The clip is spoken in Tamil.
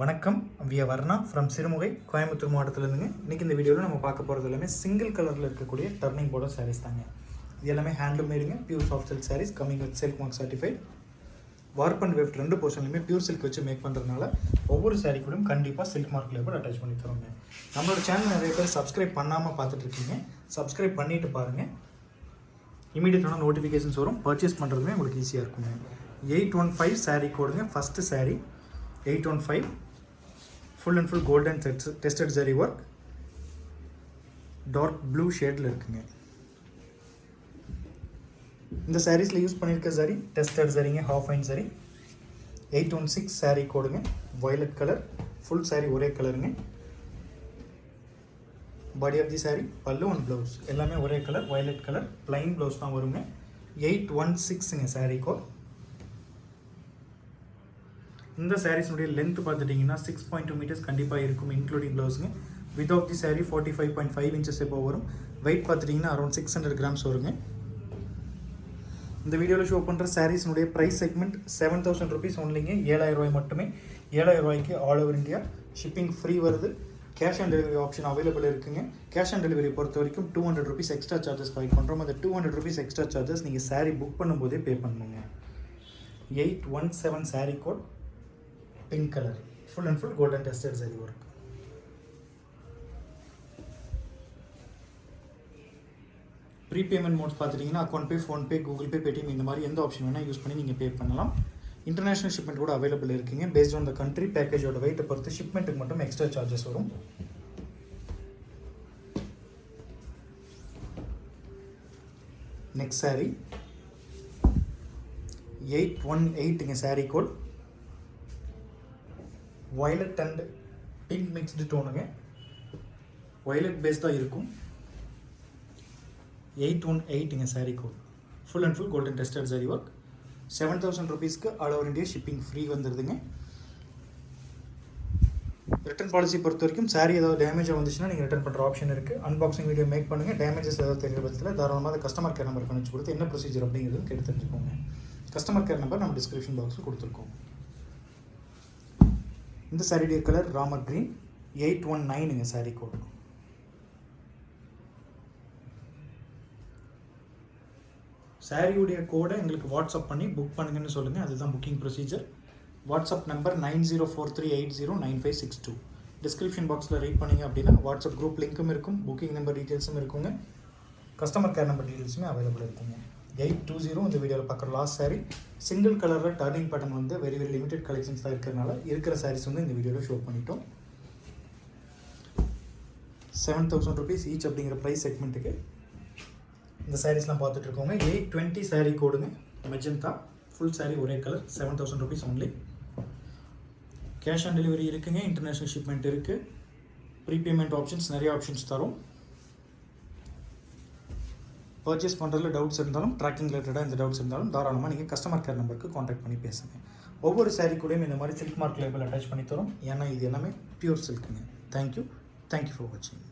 வணக்கம். விய வர்ணா ஃப்ரம் சிறுமுகை கோயம்புத்தூர் மாவட்டத்திலேருந்துங்க. இன்றைக்கி இந்த வீடியோவில் நம்ம பார்க்க போகிறது எல்லாமே சிங்கிள் கலரில் இருக்கக்கூடிய டர்னிங் போர்டர் சாரீஸ் தாங்க. இது எல்லாமே handloom மேடுங்க pure soft silk saris coming with silk mark certified warp and weft ரெண்டு போர்ஷன்லையுமே பியூர் சில்க் வச்சு மேக் பண்ணுறதுனால ஒவ்வொரு சாரீ கூடயும் கண்டிப்பாக சில்க் மார்க் லேபர் அட்டாச் பண்ணி தரோங்க நம்மளோட சேனல் நிறைய பேர் சப்ஸ்கிரைப் பண்ணாமல் பார்த்துட்டு இருக்கீங்க சப்ஸ்கிரைப் பண்ணிவிட்டு பாருங்கள் இமீடியட்டான நோட்டிஃபிகேஷன்ஸ் வரும். பர்ச்சேஸ் பண்ணுறதுமே உங்களுக்கு ஈஸியாக இருக்குங்க. Eight one five sari கோடுங்க first sari eight one five full and full golden tested zari work dark blue ஷேடில் இருக்குங்க. இந்த சாரீஸில் யூஸ் பண்ணியிருக்க சரி டெஸ்டட் சரிங்க ஹாஃப் ஐன் சரி எயிட் ஒன் சிக்ஸ் சாரீ கோடுங்க வயலட் கலர் ஃபுல் சாரீ ஒரே கலருங்க பாடி ஆஃப் தி சாரீ பல்லு அண்ட் ப்ளவுஸ் எல்லாமே ஒரே colour violet colour plain blouse தான் வருங்க. எயிட் ஒன் சிக்ஸுங்க சாரீ கோட் இந்த சாரீஸ்னுடைய லென்த் பார்த்துட்டிங்கன்னா சிக்ஸ் பாயிண்ட் டூ மீட்டர்ஸ் கண்டிப்பாக இருக்கும் including ப்ளவுஸுங்க with of the sari forty five point five inches எப்போ வரும். வெயிட் பார்த்துட்டிங்கன்னா அரௌண்ட் சிக்ஸ் ஹண்ட்ரட் கிராம்ஸ் வருங்க. இந்த வீடியோவில் ஷோ பண்ணுற சாரீஸ்னுடைய price segment seven thousand rupees ஒன்லிங்க ஏழாயிரம் ரூபாய் மட்டுமே. ஏழாயிரம் ரூபாய்க்கு all over India shipping free வருது. Cash on delivery option available இருக்குங்க. கேஷ் ஆன் டெலிவரி பொறுத்த வரைக்கும் two hundred rupees extra charges provide பண்ணுறோம் அந்த two hundred rupees extra charges நீங்கள் சாரீ புக் பண்ணும்போதே பே பண்ணுங்க eight one seven sari code pink colour full and full golden tested zari work prepayment modes பார்த்துட்டிங்கன்னா account pay PhonePe Google Pay Paytm இந்த மாதிரி எந்த ஆப்ஷன் வேணால் யூஸ் பண்ணி நீங்கள் பே பண்ணலாம். இன்டர்நேஷனல் ஷிப்மெண்ட் கூட அவைலபிள் இருக்குங்க. பேஸ்ட் ஆன் த கண்ட்ரி பேக்கேஜோட வெயிட்டை பொறுத்து ஷிப்மெண்ட்டுக்கு மட்டும் எக்ஸ்ட்ரா சார்ஜஸ் வரும். Next sari eight one எயிட்டுங்க sari code violet and pink mixed டோனுங்க violet base தான் இருக்கும். Eight one எயிட்டுங்க sari code full and full golden tested sari work seven thousand ருபீஸ்க்கு all over India shipping free வந்துடுதுங்க return policy பொறுத்த வரைக்கும் சாரீ ஏதாவது டேமேஜாக வந்துச்சுன்னா நீங்கள் ரிட்டன் பண்ணுற ஆப்ஷன் இருக்குது அன்பாக்சிங் வீடியோ மேக் பண்ணுங்கள் டேமேஜஸ் ஏதாவது தெரிஞ்ச பட்சத்தில் தாராளமாக அதை கஸ்டமர் கேர் நம்பர் கணிச்சு கொடுத்து என்ன ப்ரொசீஜர் அப்படிங்கிறது கேட்டு தெரிஞ்சுக்கோங்க. கஸ்டமர் கேர் நம்பர் நம்ம டிஸ்கிரிப்ஷன் பாக்ஸில் கொடுத்துருக்கோம். இந்த சாரியுடைய colour Ramar green eight one நைனுங்க sari code சாரியுடைய கோடை எங்களுக்கு வாட்ஸ்அப் பண்ணி புக் பண்ணுங்கன்னு சொல்லுங்கள் அதுதான் booking procedure WhatsApp number nine zero four three eight zero nine five six two description பாக்ஸில் ரீட் பண்ணிங்க அப்படின்னா வாட்ஸ்அப் குரூப் லிங்க்கும் இருக்கும் புக்கிங் நம்பர் டீட்டெயில்ஸும் இருக்குங்க. கஸ்டமர் கேர் நம்பர் டீட்டெயில்ஸுமே அவைலபிள் இருக்குங்க. எயிட் டூ ஜீரோ இந்த வீடியோவில் பார்க்குற லாஸ்ட் சாரீ சிங்கிள் கலரில் டர்னிங் பட்டன் வந்து வெரி வெரி லிமிடெட் கலெக்ஷன்ஸ் தான் இருக்கிறனால இருக்கிற சாரீஸ் வந்து இந்த வீடியோவில் ஷோ பண்ணிட்டோம். செவன் தௌசண்ட் ருபீஸ் ஈச் அப்படிங்கிற ப்ரைஸ் செக்மெண்ட்டுக்கு இந்த சாரீஸ்லாம் பார்த்துட்டு இருக்கோங்க. எயிட் டுவெண்ட்டி சாரீ கோடுங்க. மெஜந்தா ஃபுல் சாரீ ஒரே colour seven thousand rupees only cash on delivery இருக்குங்க. இன்டர்நேஷ்னல் ஷிப்மெண்ட் இருக்குது ப்ரீபேமெண்ட் ஆப்ஷன்ஸ் நிறைய ஆப்ஷன்ஸ் தரும். பர்ச்சேஸ் பண்ணுறதுல டவுட்ஸ் இருந்தாலும் ட்ராக்கிங் ரிலேட்டடாக இந்த டவுட்ஸ் இருந்தாலும் தாராளமாக நீங்கள் கஸ்டமர் கேர் நம்பருக்கு காண்டாக்ட் பண்ணி பேசுங்க. ஒவ்வொரு சாரீ கூடயும் இந்த மாதிரி சில்க் மார்க் லேபிள் அட்டாச் பண்ணி தரும். ஏன்னா இது எல்லாமே pure சில்க்குங்க thank you thank you for வாட்சிங்